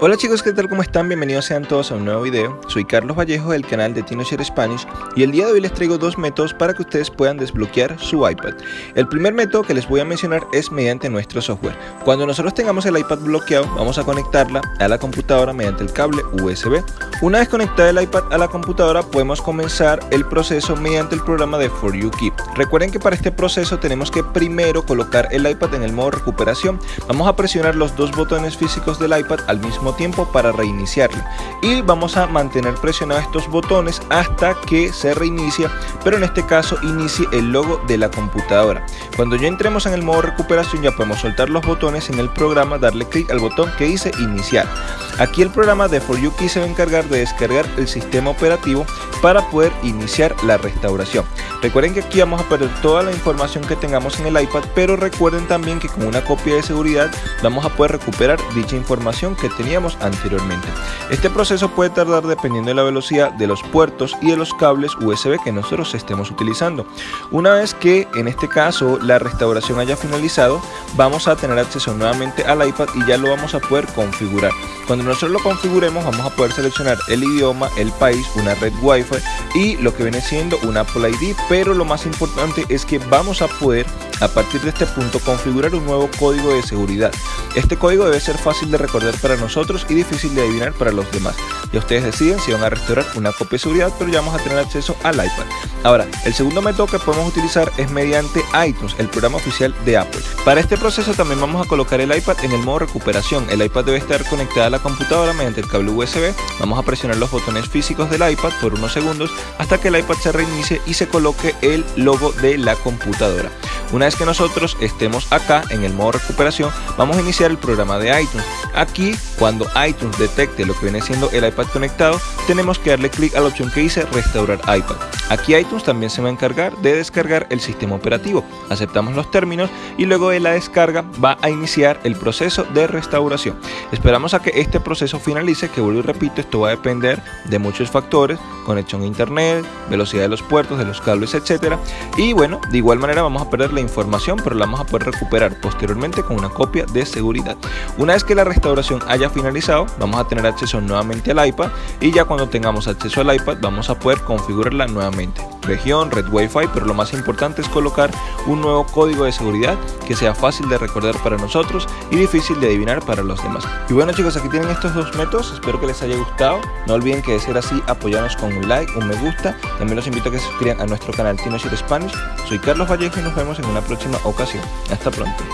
Hola chicos, ¿qué tal? ¿Cómo están? Bienvenidos sean todos a un nuevo video. Soy Carlos Vallejo del canal de TinoShare Spanish y el día de hoy les traigo dos métodos para que ustedes puedan desbloquear su iPad. El primer método que les voy a mencionar es mediante nuestro software. Cuando nosotros tengamos el iPad bloqueado, vamos a conectarla a la computadora mediante el cable USB. Una vez conectada el iPad a la computadora, podemos comenzar el proceso mediante el programa de For You Keep. Recuerden que para este proceso tenemos que primero colocar el iPad en el modo recuperación. Vamos a presionar los dos botones físicos del iPad al mismo tiempo para reiniciarlo y vamos a mantener presionados estos botones hasta que se reinicia pero en este caso inicie el logo de la computadora. Cuando ya entremos en el modo recuperación ya podemos soltar los botones en el programa darle clic al botón que dice iniciar. Aquí el programa de For You Key se va a encargar de descargar el sistema operativo para poder iniciar la restauración. Recuerden que aquí vamos a perder toda la información que tengamos en el iPad pero recuerden también que con una copia de seguridad vamos a poder recuperar dicha información que teníamos anteriormente. Este proceso puede tardar dependiendo de la velocidad de los puertos y de los cables USB que nosotros estemos utilizando. Una vez que en este caso la restauración haya finalizado, vamos a tener acceso nuevamente al iPad y ya lo vamos a poder configurar. Cuando nosotros lo configuremos vamos a poder seleccionar el idioma, el país, una red Wi-Fi y lo que viene siendo un Apple ID, pero lo más importante es que vamos a poder a partir de este punto configurar un nuevo código de seguridad. Este código debe ser fácil de recordar para nosotros y difícil de adivinar para los demás. Ya ustedes deciden si van a restaurar una copia de seguridad, pero ya vamos a tener acceso al iPad. Ahora, el segundo método que podemos utilizar es mediante iTunes, el programa oficial de Apple. Para este proceso también vamos a colocar el iPad en el modo recuperación. El iPad debe estar conectado a la computadora mediante el cable USB. Vamos a presionar los botones físicos del iPad por unos segundos hasta que el iPad se reinicie y se coloque el logo de la computadora. Una vez que nosotros estemos acá en el modo recuperación, vamos a iniciar el programa de iTunes. Aquí, cuando iTunes detecte lo que viene siendo el iPad conectado, tenemos que darle clic a la opción que dice restaurar iPad. Aquí iTunes también se va a encargar de descargar el sistema operativo. Aceptamos los términos y luego de la descarga va a iniciar el proceso de restauración. Esperamos a que este proceso finalice, que vuelvo y repito, esto va a depender de muchos factores, conexión a internet, velocidad de los puertos, de los cables, etcétera. Y bueno, de igual manera vamos a perder la información, pero la vamos a poder recuperar posteriormente con una copia de seguridad. Una vez que la restauración haya finalizado, vamos a tener acceso nuevamente al iPad y ya cuando tengamos acceso al iPad vamos a poder configurarla nuevamente. Región, red Wi-Fi, pero lo más importante es colocar un nuevo código de seguridad que sea fácil de recordar para nosotros y difícil de adivinar para los demás. Y bueno chicos, aquí tienen estos dos métodos, espero que les haya gustado. No olviden que de ser así, apoyarnos con un like, un me gusta. También los invito a que se suscriban a nuestro canal TinoShare Spanish. Soy Carlos Vallejo y nos vemos en una próxima ocasión. Hasta pronto.